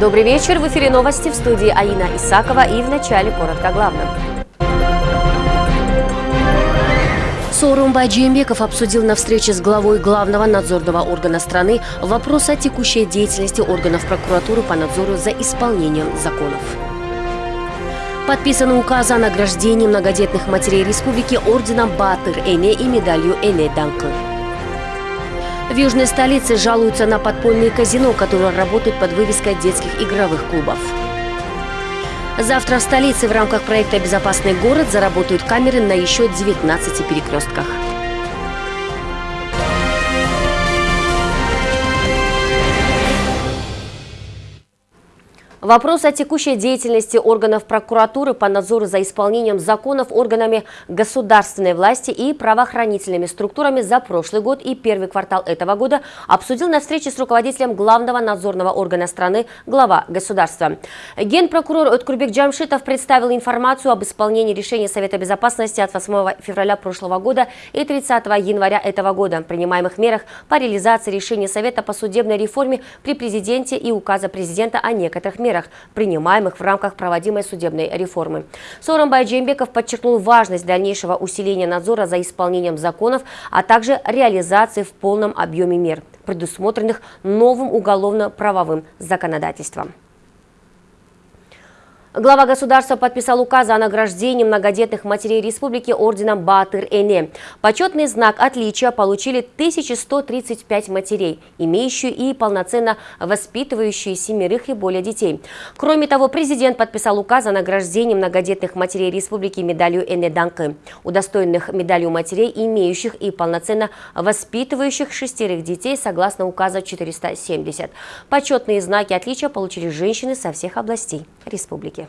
Добрый вечер. В эфире новости в студии Аина Исакова и в начале коротко о главном. Сооронбай Джеймбеков обсудил на встрече с главой главного надзорного органа страны вопрос о текущей деятельности органов прокуратуры по надзору за исполнением законов. Подписаны указ о награждении многодетных матерей республики орденом Батыр Эне и медалью Эне Данкы. В южной столице жалуются на подпольные казино, которые работают под вывеской детских игровых клубов. Завтра в столице в рамках проекта «Безопасный город» заработают камеры на еще 19 перекрестках. Вопрос о текущей деятельности органов прокуратуры по надзору за исполнением законов органами государственной власти и правоохранительными структурами за прошлый год и первый квартал этого года обсудил на встрече с руководителем главного надзорного органа страны глава государства. Генпрокурор Откурбек Джамшитов представил информацию об исполнении решения Совета Безопасности от 8 февраля прошлого года и 30 января этого года, принимаемых мерах по реализации решения Совета по судебной реформе при президенте и указа президента о некоторых мерах мерах, принимаемых в рамках проводимой судебной реформы. Сооронбай Джеймбеков подчеркнул важность дальнейшего усиления надзора за исполнением законов, а также реализации в полном объеме мер, предусмотренных новым уголовно-правовым законодательством. Глава государства подписал указ о награждении многодетных матерей республики орденом Батыр-Эне. Почетный знак отличия получили 1135 матерей, имеющие и полноценно воспитывающие семерых и более детей. Кроме того, президент подписал указ о награждении многодетных матерей республики медалью Эне Данкы, удостоенных медалью матерей, имеющих и полноценно воспитывающих шестерых детей согласно указа 470. Почетные знаки отличия получили женщины со всех областей республики.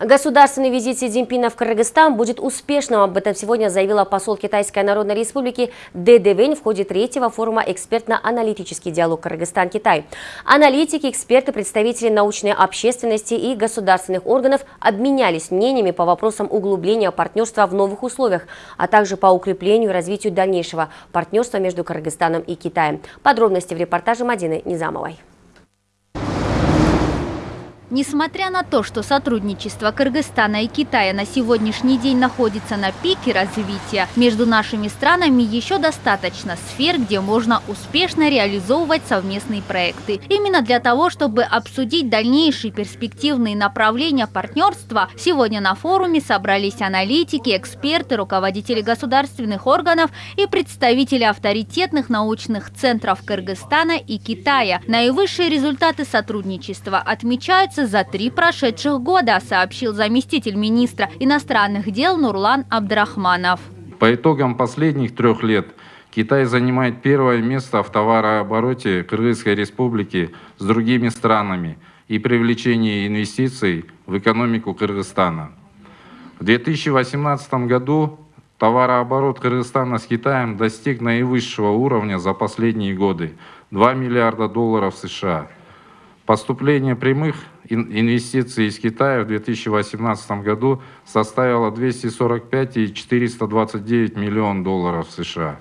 Государственный визит Си Цзиньпина в Кыргызстан будет успешным. Об этом сегодня заявила посол Китайской Народной Республики Дэ Дэвэнь в ходе третьего форума «Экспертно-аналитический диалог Кыргызстан-Китай». Аналитики, эксперты, представители научной общественности и государственных органов обменялись мнениями по вопросам углубления партнерства в новых условиях, а также по укреплению и развитию дальнейшего партнерства между Кыргызстаном и Китаем. Подробности в репортаже Мадины Низамовой. Несмотря на то, что сотрудничество Кыргызстана и Китая на сегодняшний день находится на пике развития, между нашими странами еще достаточно сфер, где можно успешно реализовывать совместные проекты. Именно для того, чтобы обсудить дальнейшие перспективные направления партнерства, сегодня на форуме собрались аналитики, эксперты, руководители государственных органов и представители авторитетных научных центров Кыргызстана и Китая. Наивысшие результаты сотрудничества отмечаются за три прошедших года, сообщил заместитель министра иностранных дел Нурлан Абдрахманов. По итогам последних трех лет Китай занимает первое место в товарообороте Кыргызской республики с другими странами и привлечении инвестиций в экономику Кыргызстана. В 2018 году товарооборот Кыргызстана с Китаем достиг наивысшего уровня за последние годы – 2 миллиарда долларов США. Поступление прямых инвестиций из Китая в 2018 году составила 245 и 429 миллионов долларов США.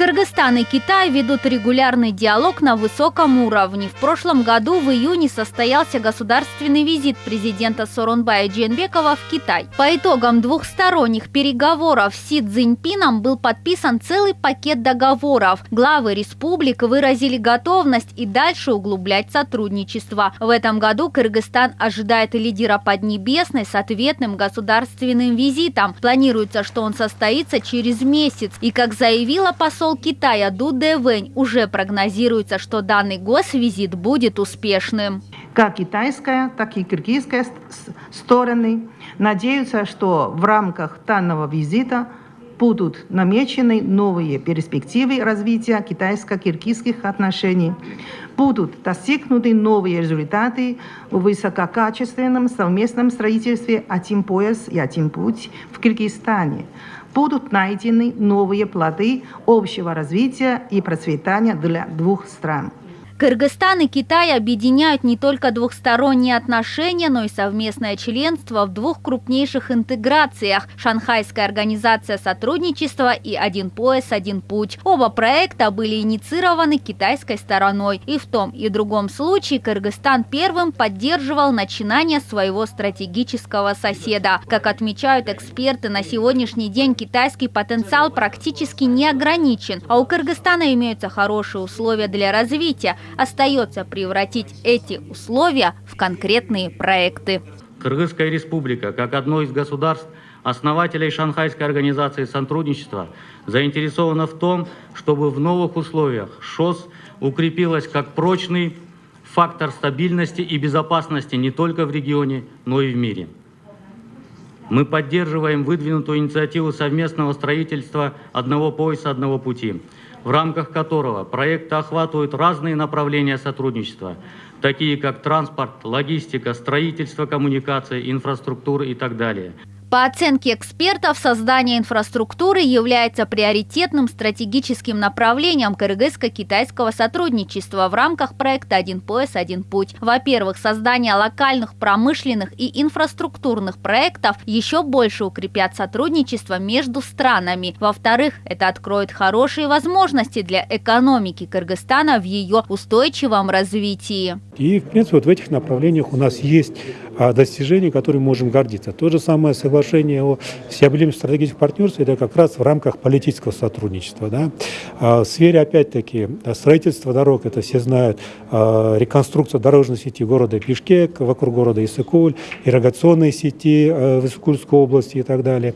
Кыргызстан и Китай ведут регулярный диалог на высоком уровне. В прошлом году в июне состоялся государственный визит президента Соронбая Дженбекова в Китай. По итогам двухсторонних переговоров с Си Цзиньпином был подписан целый пакет договоров. Главы республик выразили готовность и дальше углублять сотрудничество. В этом году Кыргызстан ожидает лидера Поднебесной с ответным государственным визитом. Планируется, что он состоится через месяц. И, как заявила посол Китая Ду Дэвэнь уже прогнозируется, что данный госвизит будет успешным. Как китайская, так и киргизская стороны надеются, что в рамках данного визита будут намечены новые перспективы развития китайско-киргизских отношений, будут достигнуты новые результаты в высококачественном совместном строительстве «Один пояс и один путь» в Киргизстане – будут найдены новые плоды общего развития и процветания для двух стран. Кыргызстан и Китай объединяют не только двухсторонние отношения, но и совместное членство в двух крупнейших интеграциях – Шанхайская организация сотрудничества и «Один пояс, один путь». Оба проекта были инициированы китайской стороной, и в том и другом случае Кыргызстан первым поддерживал начинание своего стратегического соседа. Как отмечают эксперты, на сегодняшний день китайский потенциал практически не ограничен, а у Кыргызстана имеются хорошие условия для развития – остается превратить эти условия в конкретные проекты. Кыргызская республика, как одно из государств, основателей Шанхайской организации сотрудничества, заинтересована в том, чтобы в новых условиях ШОС укрепилась как прочный фактор стабильности и безопасности не только в регионе, но и в мире. Мы поддерживаем выдвинутую инициативу совместного строительства одного пояса, одного пути – в рамках которого проекты охватывают разные направления сотрудничества, такие как транспорт, логистика, строительство коммуникации, инфраструктура и так далее. По оценке экспертов, создание инфраструктуры является приоритетным стратегическим направлением кыргызско-китайского сотрудничества в рамках проекта «Один пояс, один путь». Во-первых, создание локальных промышленных и инфраструктурных проектов еще больше укрепят сотрудничество между странами. Во-вторых, это откроет хорошие возможности для экономики Кыргызстана в ее устойчивом развитии. И, в принципе, вот в этих направлениях у нас есть достижения, которыми можем гордиться. То же самое соглашение о всеобъемлющем стратегическом партнерстве, это как раз в рамках политического сотрудничества. Да? А в сфере, опять-таки, строительства дорог, это все знают, а, реконструкция дорожной сети города Пишкек, вокруг города Исыкуль, ирригационной сети а, в Исыкульской области и так далее.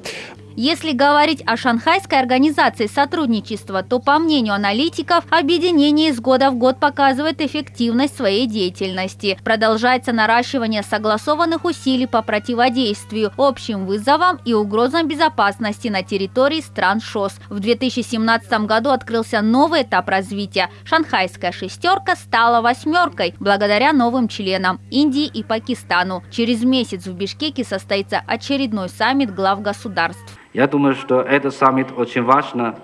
Если говорить о Шанхайской организации сотрудничества, то, по мнению аналитиков, объединение из года в год показывает эффективность своей деятельности. Продолжается наращивание согласованных усилий по противодействию общим вызовам и угрозам безопасности на территории стран ШОС. В 2017 году открылся новый этап развития. Шанхайская шестерка стала восьмеркой благодаря новым членам Индии и Пакистану. Через месяц в Бишкеке состоится очередной саммит глав государств. Я думаю, что этот саммит очень важно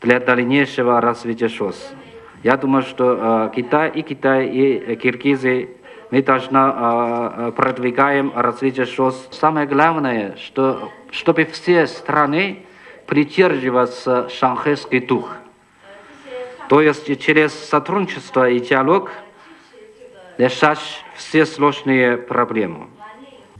для дальнейшего развития ШОС. Я думаю, что э, Китай и Китай и э, Киргизы мы должны э, э, продвигаем развитие ШОС. Самое главное, что чтобы все страны придерживаться шанхайский дух. То есть через сотрудничество и диалог решать все сложные проблемы.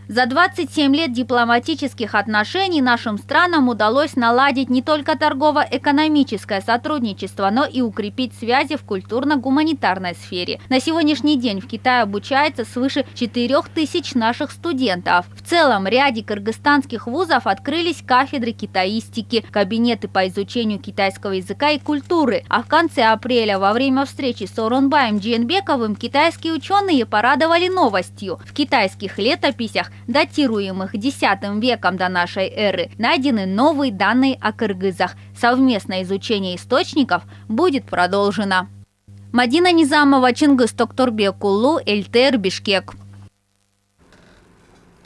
За 27 лет дипломатических отношений нашим странам удалось наладить не только торгово-экономическое сотрудничество, но и укрепить связи в культурно-гуманитарной сфере. На сегодняшний день в Китае обучается свыше 4000 наших студентов. В целом, ряде кыргызстанских вузов открылись кафедры китаистики, кабинеты по изучению китайского языка и культуры. А в конце апреля во время встречи с Оронбаем Джиенбековым китайские ученые порадовали новостью. В китайских летописях датируемых X веком до нашей эры, найдены новые данные о кыргызах. Совместное изучение источников будет продолжено. Мадина Низамова, Чингис Токторбек Улу, Эльтер, Бишкек.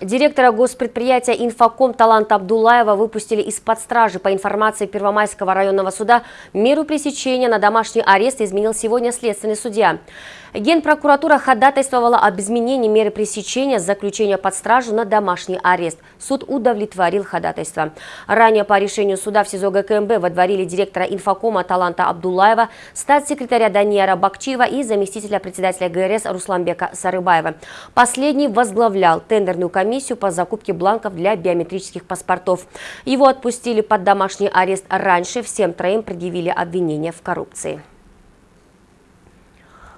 Директора госпредприятия «Инфоком» Таланта Абдулаева выпустили из-под стражи. По информации Первомайского районного суда, меру пресечения на домашний арест изменил сегодня следственный судья. Генпрокуратура ходатайствовала об изменении меры пресечения с заключения под стражу на домашний арест. Суд удовлетворил ходатайство. Ранее по решению суда в СИЗО ГКМБ водворили директора инфокома Таланта Абдулаева, статс-секретаря Даниэра Бакчиева и заместителя председателя ГРС Русланбека Сарыбаева. Последний возглавлял тендерную комиссию по закупке бланков для биометрических паспортов. Его отпустили под домашний арест раньше. Всем троим предъявили обвинения в коррупции.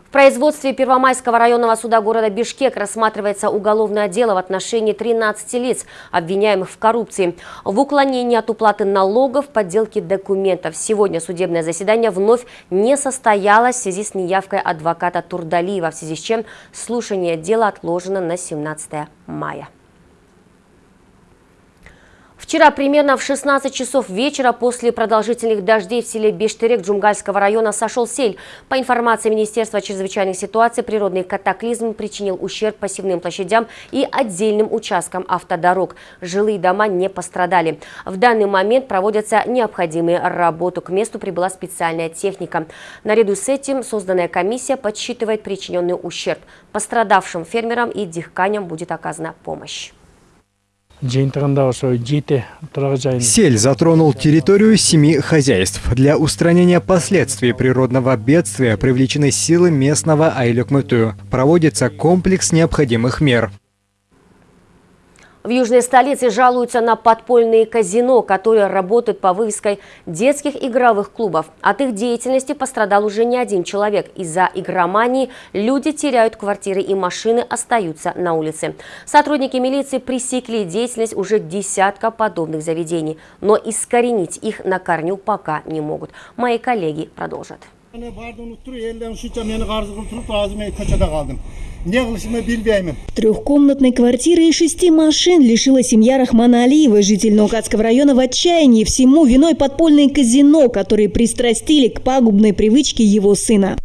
В производстве Первомайского районного суда города Бишкек рассматривается уголовное дело в отношении 13 лиц, обвиняемых в коррупции, в уклонении от уплаты налогов, подделке документов. Сегодня судебное заседание вновь не состоялось в связи с неявкой адвоката Турдалиева, в связи с чем слушание дела отложено на 17 мая. Вчера примерно в 16 часов вечера после продолжительных дождей в селе Бештерек Джумгальского района сошел сель. По информации Министерства чрезвычайных ситуаций, природный катаклизм причинил ущерб пассивным площадям и отдельным участкам автодорог. Жилые дома не пострадали. В данный момент проводятся необходимые работы. К месту прибыла специальная техника. Наряду с этим созданная комиссия подсчитывает причиненный ущерб. Пострадавшим фермерам и дихканям будет оказана помощь. Сель затронул территорию семи хозяйств. Для устранения последствий природного бедствия привлечены силы местного Айлюкмыту. Проводится комплекс необходимых мер. В южной столице жалуются на подпольные казино, которые работают по вывеской детских игровых клубов. От их деятельности пострадал уже не один человек. Из-за игромании люди теряют квартиры и машины остаются на улице. Сотрудники милиции пресекли деятельность уже десятка подобных заведений, но искоренить их на корню пока не могут. Мои коллеги продолжат. Трехкомнатной квартиры и шести машин лишила семья Рахмана Алиева, житель Наукатского района, в отчаянии. Всему виной подпольное казино, которые пристрастили к пагубной привычке его сына.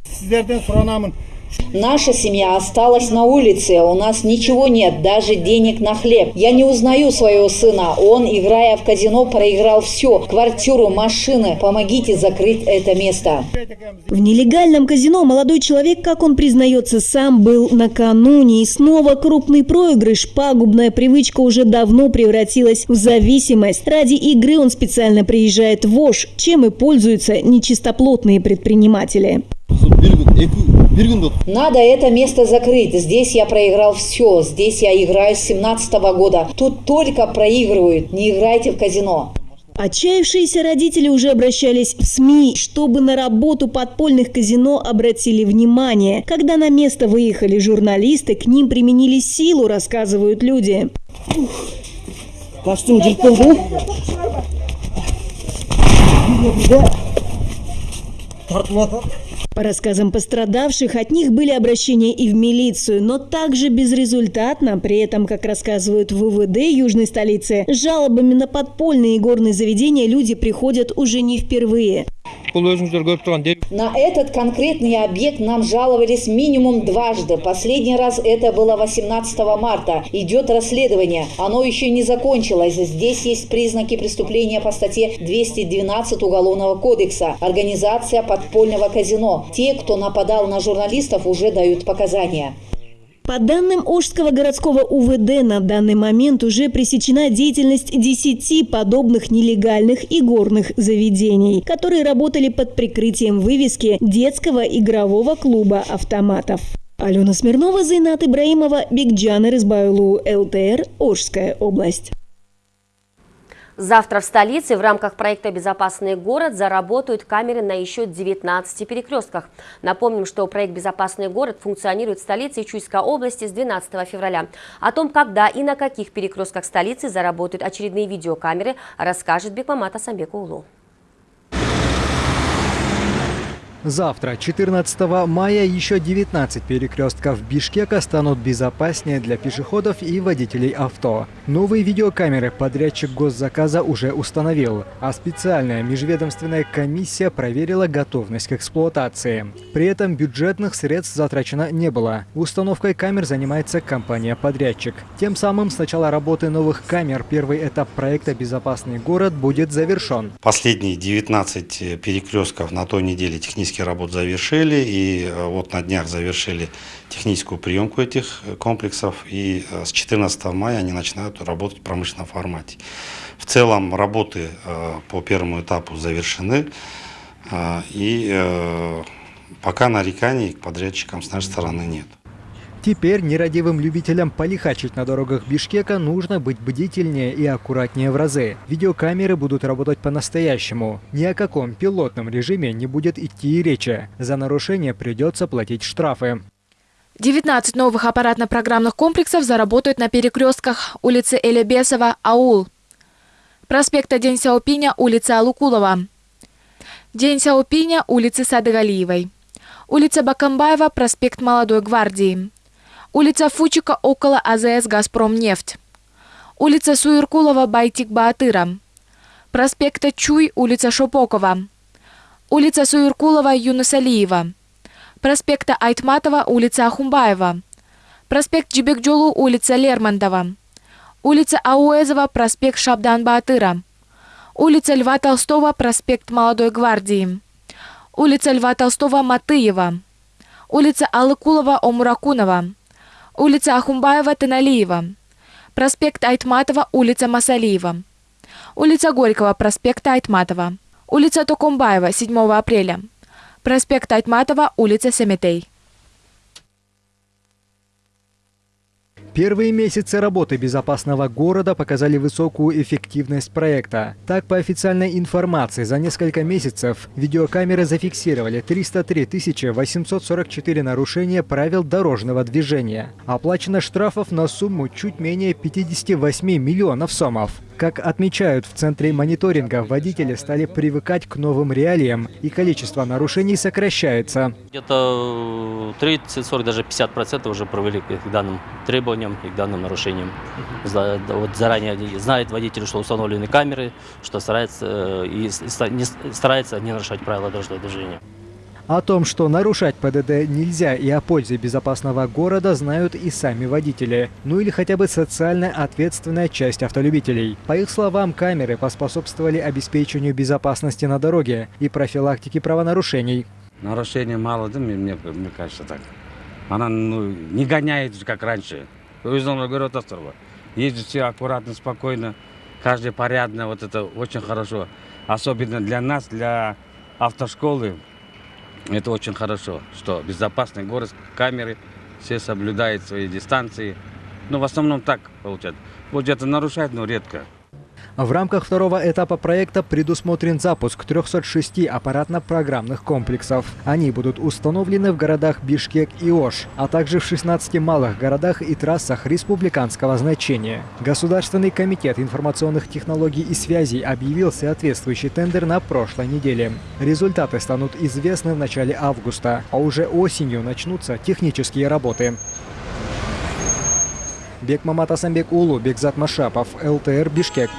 Наша семья осталась на улице, у нас ничего нет, даже денег на хлеб. Я не узнаю своего сына, он, играя в казино, проиграл все. Квартиру, машины. Помогите закрыть это место. В нелегальном казино молодой человек, как он признается сам, был накануне. И снова крупный проигрыш. Пагубная привычка уже давно превратилась в зависимость. Ради игры он специально приезжает в Ош, чем и пользуются нечистоплотные предприниматели. Надо это место закрыть. Здесь я проиграл все. Здесь я играю с 17 -го года. Тут только проигрывают. Не играйте в казино. Отчаявшиеся родители уже обращались в СМИ, чтобы на работу подпольных казино обратили внимание. Когда на место выехали журналисты, к ним применили силу, рассказывают люди. По рассказам пострадавших, от них были обращения и в милицию, но также безрезультатно. При этом, как рассказывают в ВВД южной столицы, с жалобами на подпольные горные заведения люди приходят уже не впервые. На этот конкретный объект нам жаловались минимум дважды. Последний раз это было 18 марта. Идет расследование. Оно еще не закончилось. Здесь есть признаки преступления по статье 212 Уголовного кодекса. Организация подпольного казино. Те, кто нападал на журналистов, уже дают показания. По данным Ожского городского УВД, на данный момент уже пресечена деятельность 10 подобных нелегальных и горных заведений, которые работали под прикрытием вывески детского игрового клуба автоматов. Алена Смирнова, Зайнат Ибраимова, Бигджан Рызбайлу, ЛТР, Ожская область. Завтра в столице в рамках проекта «Безопасный город» заработают камеры на еще 19 перекрестках. Напомним, что проект «Безопасный город» функционирует в столице и Чуйской области с 12 февраля. О том, когда и на каких перекрестках столицы заработают очередные видеокамеры, расскажет Бекмамат Асамбек Улу. Завтра, 14 мая, еще 19 перекрестков Бишкека станут безопаснее для пешеходов и водителей авто. Новые видеокамеры подрядчик госзаказа уже установил, а специальная межведомственная комиссия проверила готовность к эксплуатации. При этом бюджетных средств затрачено не было. Установкой камер занимается компания-подрядчик. Тем самым с начала работы новых камер первый этап проекта «Безопасный город» будет завершен. Последние 19 перекрестков на той неделе технически технические работы завершили, и э, вот на днях завершили техническую приемку этих э, комплексов, и э, с 14 мая они начинают работать в промышленном формате. В целом работы по первому этапу завершены, и пока нареканий к подрядчикам с нашей стороны нет. Теперь нерадивым любителям полихачить на дорогах Бишкека нужно быть бдительнее и аккуратнее в разы. Видеокамеры будут работать по-настоящему. Ни о каком пилотном режиме не будет идти и речи. За нарушение придется платить штрафы. 19 новых аппаратно-программных комплексов заработают на перекрестках улицы Элебесова, Аул, проспекта День Сяопиня, улица Алукулова, День Сяопиня, улицы Садыгалиевой, улица Бакамбаева, проспект Молодой гвардии, Улица Фучика около АЗС «Газпромнефть». улица Суиркулова Байтик Баатыра, проспекта Чуй, улица Шопокова, улица Суиркулова Юнусалиева, проспекта Айтматова, улица Ахумбаева, проспект Джибекджолу, улица Лермонтова, улица Ауэзова, проспект Шабдан Баатыра, улица Льва Толстого, проспект Молодой Гвардии, улица Льва Толстого Матыева, улица Алыкулова Омуракунова, улица Ахумбаева Таналиева, проспект Айтматова, улица Масалиева, улица Горького, проспект Айтматова, улица Токомбаева, 7 апреля, проспект Айтматова, улица Семетей. Первые месяцы работы безопасного города показали высокую эффективность проекта. Так, по официальной информации, за несколько месяцев видеокамеры зафиксировали 303 844 нарушения правил дорожного движения. Оплачено штрафов на сумму чуть менее 58 миллионов сомов. Как отмечают в Центре мониторинга, водители стали привыкать к новым реалиям, и количество нарушений сокращается. Где-то 30-40, даже 50% уже провели к данным требованиям и к данным нарушениям. Вот заранее знает водитель, что установлены камеры, что старается, и старается не нарушать правила дорожного движения. О том, что нарушать ПДД нельзя и о пользе безопасного города знают и сами водители. Ну или хотя бы социально ответственная часть автолюбителей. По их словам, камеры поспособствовали обеспечению безопасности на дороге и профилактике правонарушений. Нарушений мало, да, мне, мне, мне кажется так. Она ну, не гоняет, как раньше. город острова. Ездят все аккуратно, спокойно, каждый порядно, вот это очень хорошо. Особенно для нас, для автошколы, это очень хорошо, что безопасный город, камеры, все соблюдают свои дистанции. Но в основном так получается. Вот где-то нарушать, но редко. В рамках второго этапа проекта предусмотрен запуск 306 аппаратно-программных комплексов. Они будут установлены в городах Бишкек и Ош, а также в 16 малых городах и трассах республиканского значения. Государственный комитет информационных технологий и связей объявил соответствующий тендер на прошлой неделе. Результаты станут известны в начале августа, а уже осенью начнутся технические работы. Бекмамат Асамбек Улу, Бекзат Машапов, ЛТР Бишкек.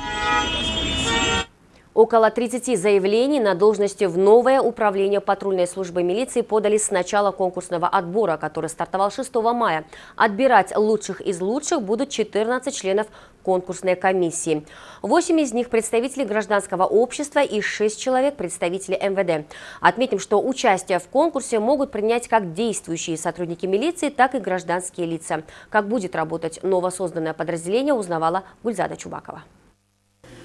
Около 30 заявлений на должности в новое управление патрульной службы милиции подали с начала конкурсного отбора, который стартовал 6 мая. Отбирать лучших из лучших будут 14 членов конкурсной комиссии. 8 из них представители гражданского общества и 6 человек представители МВД. Отметим, что участие в конкурсе могут принять как действующие сотрудники милиции, так и гражданские лица. Как будет работать новосозданное подразделение, узнавала Гульзада Чубакова.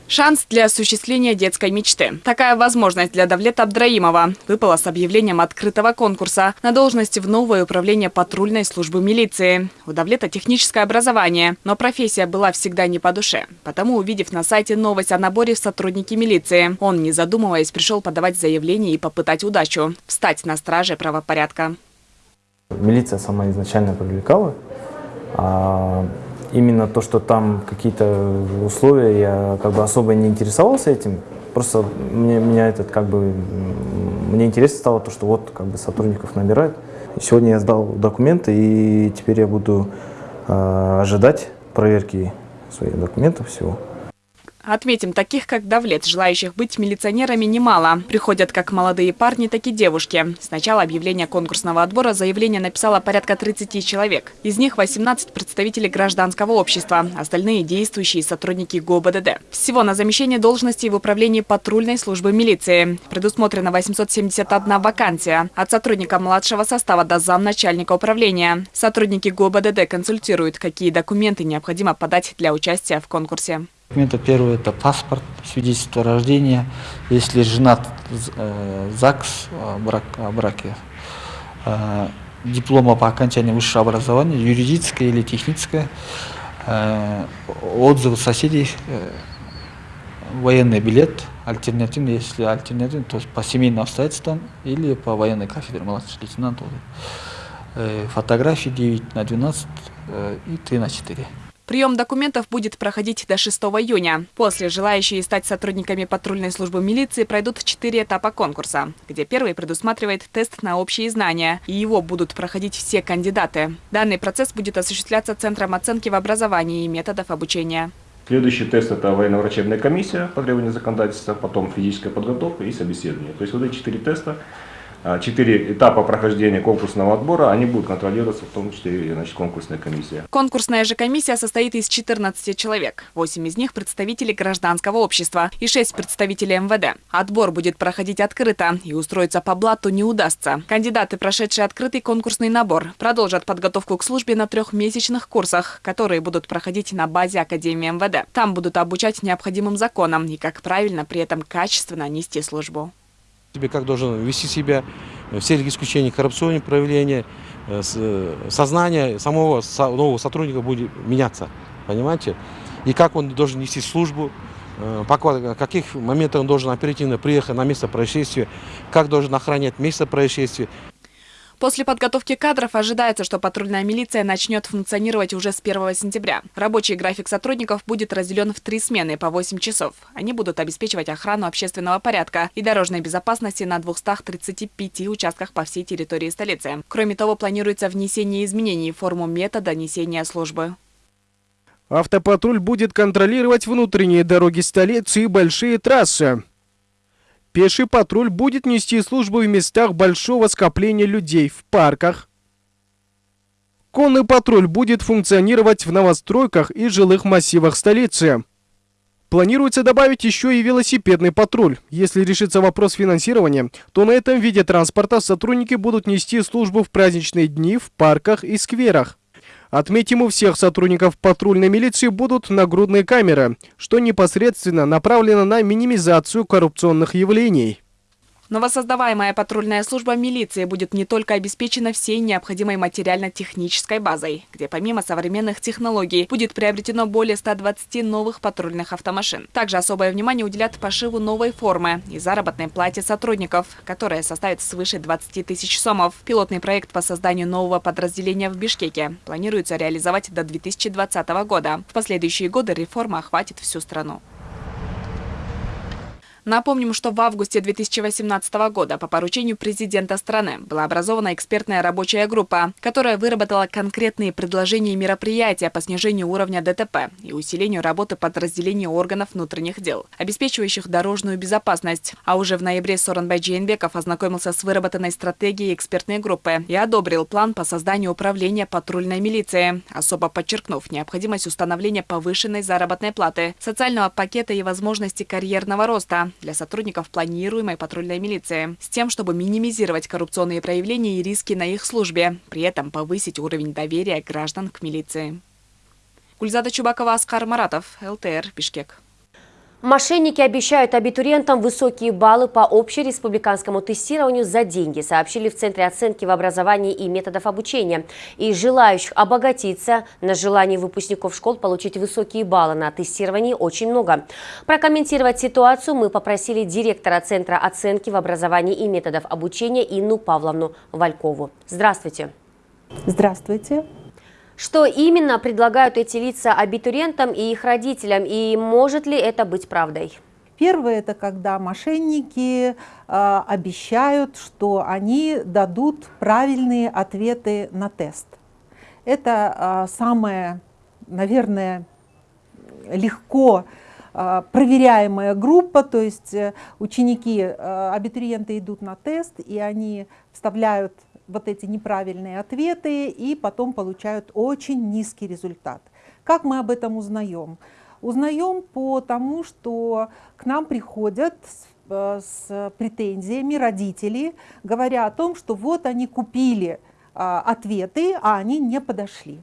Шанс для осуществления детской мечты. Такая возможность для Давлета Абдраимова выпала с объявлением открытого конкурса на должность в новое управление патрульной службы милиции. У Давлета техническое образование, но профессия была всегда не по душе. Потому, увидев на сайте новость о наборе в сотрудники милиции, он, не задумываясь, пришел подавать заявление и попытать удачу – встать на страже правопорядка. Милиция сама изначально привлекала, а именно то, что там какие-то условия, я как бы особо не интересовался этим. Просто мне, меня этот как бы, мне интересно стало то, что вот как бы сотрудников набирают. Сегодня я сдал документы, и теперь я буду э, ожидать проверки своих документов всего. Отметим, таких как Давлет, желающих быть милиционерами, немало. Приходят как молодые парни, так и девушки. С начала объявления конкурсного отбора заявление написало порядка 30 человек. Из них 18 представителей гражданского общества, остальные действующие сотрудники ГОБДД. Всего на замещение должностей в управлении патрульной службы милиции. Предусмотрено 871 вакансия. От сотрудника младшего состава до замначальника управления. Сотрудники ГОБДД консультируют, какие документы необходимо подать для участия в конкурсе. Документы первое это паспорт, свидетельство рождения, если женат э, ЗАГС о, брак, о браке, э, диплома по окончании высшего образования, юридическое или техническое, э, отзывы соседей, военный билет, альтернативный, если альтернативный, то есть по семейным обстоятельствам или по военной кафедре младший лейтенант, фотографии 9 на 12 э, и 3 на 4. Прием документов будет проходить до 6 июня. После желающие стать сотрудниками патрульной службы милиции пройдут четыре этапа конкурса, где первый предусматривает тест на общие знания, и его будут проходить все кандидаты. Данный процесс будет осуществляться Центром оценки в образовании и методов обучения. Следующий тест – это военно-врачебная комиссия по требованию законодательства, потом физическая подготовка и собеседование. То есть вот эти четыре теста четыре этапа прохождения конкурсного отбора, они будут контролироваться, в том числе значит, конкурсная комиссия. Конкурсная же комиссия состоит из 14 человек. 8 из них представители гражданского общества и 6 представителей МВД. Отбор будет проходить открыто и устроиться по блату не удастся. Кандидаты, прошедшие открытый конкурсный набор, продолжат подготовку к службе на трехмесячных курсах, которые будут проходить на базе Академии МВД. Там будут обучать необходимым законам и как правильно при этом качественно нести службу. Тебе как должен вести себя в целях исключения коррупционных проявлений, э, э, сознание самого нового сотрудника будет меняться, понимаете? И как он должен нести службу, э, в каких моментах он должен оперативно приехать на место происшествия, как должен охранять место происшествия. После подготовки кадров ожидается, что патрульная милиция начнет функционировать уже с 1 сентября. Рабочий график сотрудников будет разделен в три смены по 8 часов. Они будут обеспечивать охрану общественного порядка и дорожной безопасности на 235 участках по всей территории столицы. Кроме того, планируется внесение изменений в форму метода несения службы. Автопатруль будет контролировать внутренние дороги столицы и большие трассы. Пеший патруль будет нести службу в местах большого скопления людей, в парках. Конный патруль будет функционировать в новостройках и жилых массивах столицы. Планируется добавить еще и велосипедный патруль. Если решится вопрос финансирования, то на этом виде транспорта сотрудники будут нести службу в праздничные дни в парках и скверах. Отметим, у всех сотрудников патрульной милиции будут нагрудные камеры, что непосредственно направлено на минимизацию коррупционных явлений. Новосоздаваемая патрульная служба милиции будет не только обеспечена всей необходимой материально-технической базой, где помимо современных технологий будет приобретено более 120 новых патрульных автомашин. Также особое внимание уделят пошиву новой формы и заработной плате сотрудников, которая составит свыше 20 тысяч сомов. Пилотный проект по созданию нового подразделения в Бишкеке планируется реализовать до 2020 года. В последующие годы реформа охватит всю страну. Напомним, что в августе 2018 года по поручению президента страны была образована экспертная рабочая группа, которая выработала конкретные предложения и мероприятия по снижению уровня ДТП и усилению работы подразделений органов внутренних дел, обеспечивающих дорожную безопасность. А уже в ноябре Соронбай Джейнбеков ознакомился с выработанной стратегией экспертной группы и одобрил план по созданию управления патрульной милиции, особо подчеркнув необходимость установления повышенной заработной платы, социального пакета и возможности карьерного роста, для сотрудников планируемой патрульной милиции, с тем, чтобы минимизировать коррупционные проявления и риски на их службе, при этом повысить уровень доверия граждан к милиции. Гульзада Чубакова, Аскар Маратов, ЛТР, Бишкек. Мошенники обещают абитуриентам высокие баллы по общереспубликанскому тестированию за деньги, сообщили в Центре оценки в образовании и методов обучения. И желающих обогатиться на желании выпускников школ получить высокие баллы на тестировании очень много. Прокомментировать ситуацию мы попросили директора Центра оценки в образовании и методов обучения Инну Павловну Валькову. Здравствуйте. Здравствуйте. Что именно предлагают эти лица абитуриентам и их родителям, и может ли это быть правдой? Первое – это когда мошенники э, обещают, что они дадут правильные ответы на тест. Это э, самое, наверное, легко э, проверяемая группа, то есть э, ученики, э, абитуриенты идут на тест, и они вставляют вот эти неправильные ответы и потом получают очень низкий результат. Как мы об этом узнаем? Узнаем по тому, что к нам приходят с, э, претензиями родители, говоря о том, что вот они купили а, ответы, а они не подошли.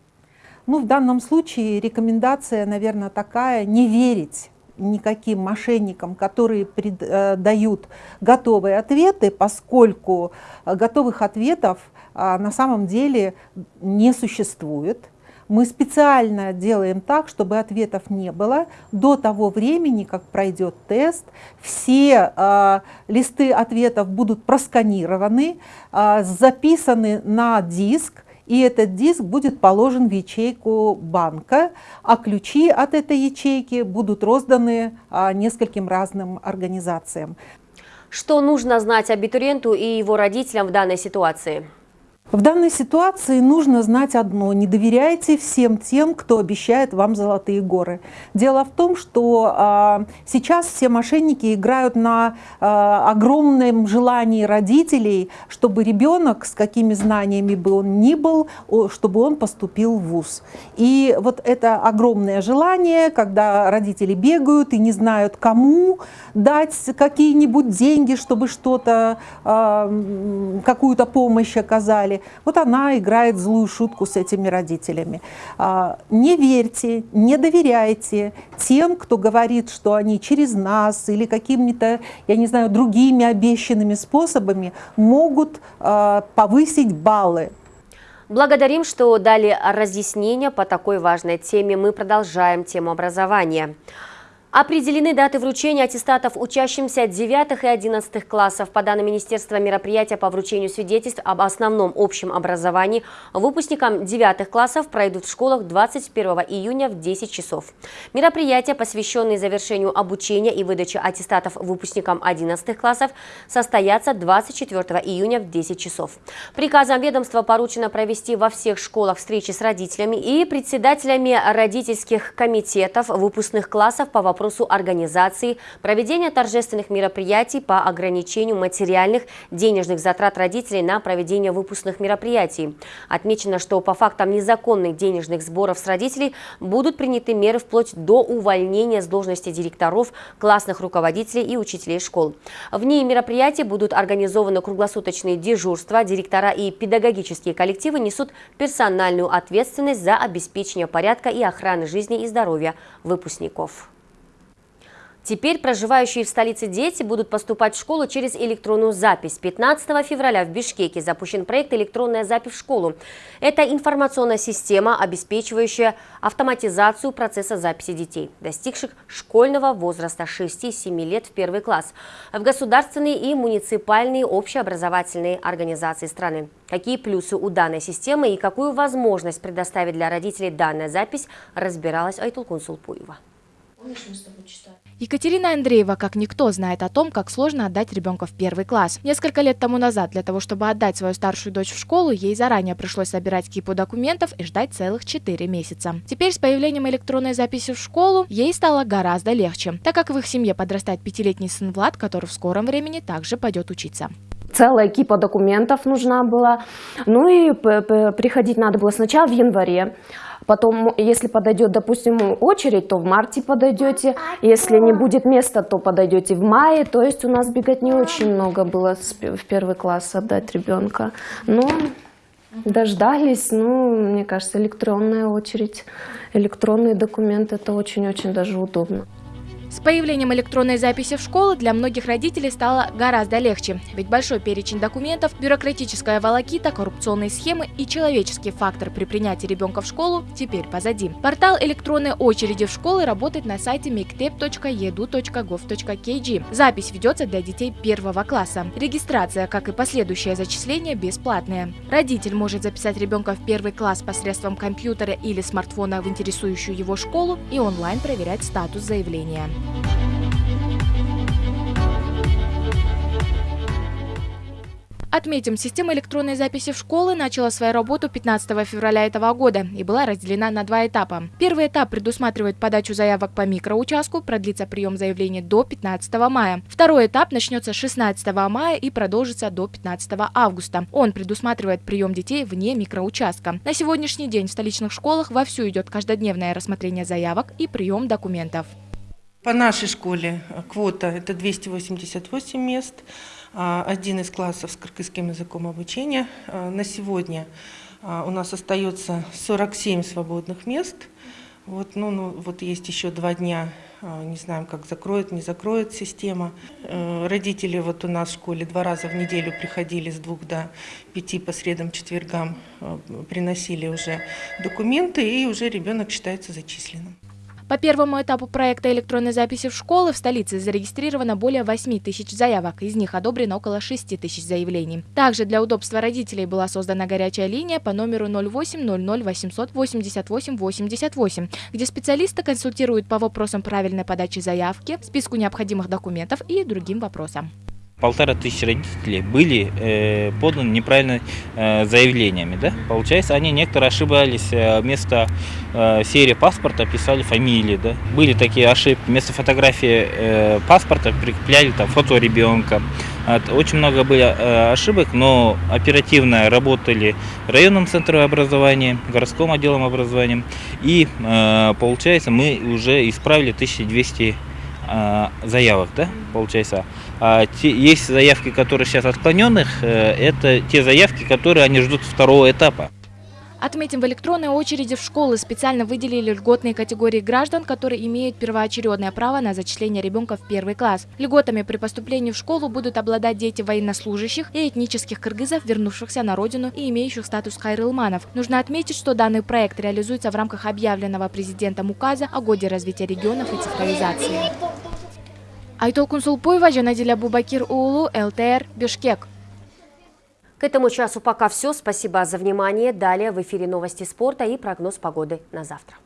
Ну, в данном случае рекомендация, наверное, такая, не верить никаким мошенникам, которые э, дают готовые ответы, поскольку э, готовых ответов а, на самом деле не существует. Мы специально делаем так, чтобы ответов не было до того времени, как пройдет тест. Все э, листы ответов будут просканированы, э, записаны на диск, и этот диск будет положен в ячейку банка, а ключи от этой ячейки будут розданы а, нескольким разным организациям. Что нужно знать абитуриенту и его родителям в данной ситуации? В данной ситуации нужно знать одно. Не доверяйте всем тем, кто обещает вам золотые горы. Дело в том, что а, сейчас все мошенники играют на а, огромном желании родителей, чтобы ребенок, с какими знаниями бы он ни был, чтобы он поступил в ВУЗ. И вот это огромное желание, когда родители бегают и не знают, кому дать какие-нибудь деньги, чтобы что-то, а, какую-то помощь оказали, вот она играет злую шутку с этими родителями. А, не верьте, не доверяйте тем, кто говорит, что они через нас или какими-то, я не знаю, другими обещанными способами могут а, повысить баллы. Благодарим, что дали разъяснения по такой важной теме. Мы продолжаем тему образования. Определены даты вручения аттестатов учащимся 9 и 11 классов. По данным Министерства мероприятия по вручению свидетельств об основном общем образовании, выпускникам 9 классов пройдут в школах 21 июня в 10 часов. Мероприятия, посвященные завершению обучения и выдаче аттестатов выпускникам 11 классов, состоятся 24 июня в 10 часов. Приказом ведомства поручено провести во всех школах встречи с родителями и председателями родительских комитетов выпускных классов по вопросу вопросу организации, проведения торжественных мероприятий по ограничению материальных денежных затрат родителей на проведение выпускных мероприятий. Отмечено, что по фактам незаконных денежных сборов с родителей будут приняты меры вплоть до увольнения с должности директоров, классных руководителей и учителей школ. В ней мероприятия будут организованы круглосуточные дежурства, директора и педагогические коллективы несут персональную ответственность за обеспечение порядка и охраны жизни и здоровья выпускников. Теперь проживающие в столице дети будут поступать в школу через электронную запись. 15 февраля в Бишкеке запущен проект «Электронная запись в школу». Это информационная система, обеспечивающая автоматизацию процесса записи детей, достигших школьного возраста 6-7 лет в первый класс, в государственные и муниципальные общеобразовательные организации страны. Какие плюсы у данной системы и какую возможность предоставит для родителей данная запись, разбиралась Айтулкун Сулпуева. Помнишь, мы с тобой читали? Екатерина Андреева, как никто, знает о том, как сложно отдать ребенка в первый класс. Несколько лет тому назад для того, чтобы отдать свою старшую дочь в школу, ей заранее пришлось собирать кипу документов и ждать целых 4 месяца. Теперь с появлением электронной записи в школу ей стало гораздо легче, так как в их семье подрастает пятилетний сын Влад, который в скором времени также пойдет учиться целая кипа документов нужна была. Ну и приходить надо было сначала в январе, Потом, если подойдет, допустим, очередь, то в марте подойдете. Если не будет места, то подойдете в мае. То есть у нас бегать не очень много было в первый класс отдать ребенка. Но дождались, ну, мне кажется, электронная очередь, электронные документы, это очень-очень даже удобно. С появлением электронной записи в школу для многих родителей стало гораздо легче, ведь большой перечень документов, бюрократическая волокита, коррупционные схемы и человеческий фактор при принятии ребенка в школу теперь позади. Портал электронной очереди в школы работает на сайте mictep.edu.gov.kg. Запись ведется для детей первого класса. Регистрация, как и последующее зачисление, бесплатная. Родитель может записать ребенка в первый класс посредством компьютера или смартфона в интересующую его школу и онлайн проверять статус заявления. Отметим, система электронной записи в школы начала свою работу 15 февраля этого года и была разделена на два этапа. Первый этап предусматривает подачу заявок по микроучастку, продлится прием заявлений до 15 мая. Второй этап начнется 16 мая и продолжится до 15 августа. Он предусматривает прием детей вне микроучастка. На сегодняшний день в столичных школах вовсю идет каждодневное рассмотрение заявок и прием документов. По нашей школе квота – это 288 мест, а, один из классов с кыргызским языком обучения. А, на сегодня а, у нас остается 47 свободных мест. Вот, ну, ну, вот есть еще два дня, не знаем, как закроет, не закроет система. Э, родители вот у нас в школе два раза в неделю приходили с двух до пяти по средам, четвергам, приносили уже документы, и уже ребенок считается зачисленным. По первому этапу проекта электронной записи в школы в столице зарегистрировано более 8 тысяч заявок, из них одобрено около 6 тысяч заявлений. Также для удобства родителей была создана горячая линия по номеру 0800 888 88, где специалисты консультируют по вопросам правильной подачи заявки, списку необходимых документов и другим вопросам. Полтора тысячи родителей были э, поданы неправильно э, заявлениями. Да? Получается, они некоторые ошибались, э, вместо э, серии паспорта писали фамилии. Да? Были такие ошибки, вместо фотографии э, паспорта прикрепляли там, фото ребенка. Очень много было э, ошибок, но оперативно работали районным центром образования, городским отделом образования. И э, получается, мы уже исправили 1200 э, заявок, да, получается. А те, есть заявки, которые сейчас отклоненных, э, это те заявки, которые они ждут второго этапа. Отметим, в электронной очереди в школы специально выделили льготные категории граждан, которые имеют первоочередное право на зачисление ребенка в первый класс. Льготами при поступлении в школу будут обладать дети военнослужащих и этнических кыргызов, вернувшихся на родину и имеющих статус хайрылманов. Нужно отметить, что данный проект реализуется в рамках объявленного президентом указа о годе развития регионов и цифровизации. Айтолкун Сулпуева, Жанадиля Бубакир Уулу, ЛТР, Бишкек. К этому часу пока все. Спасибо за внимание. Далее в эфире новости спорта и прогноз погоды на завтра.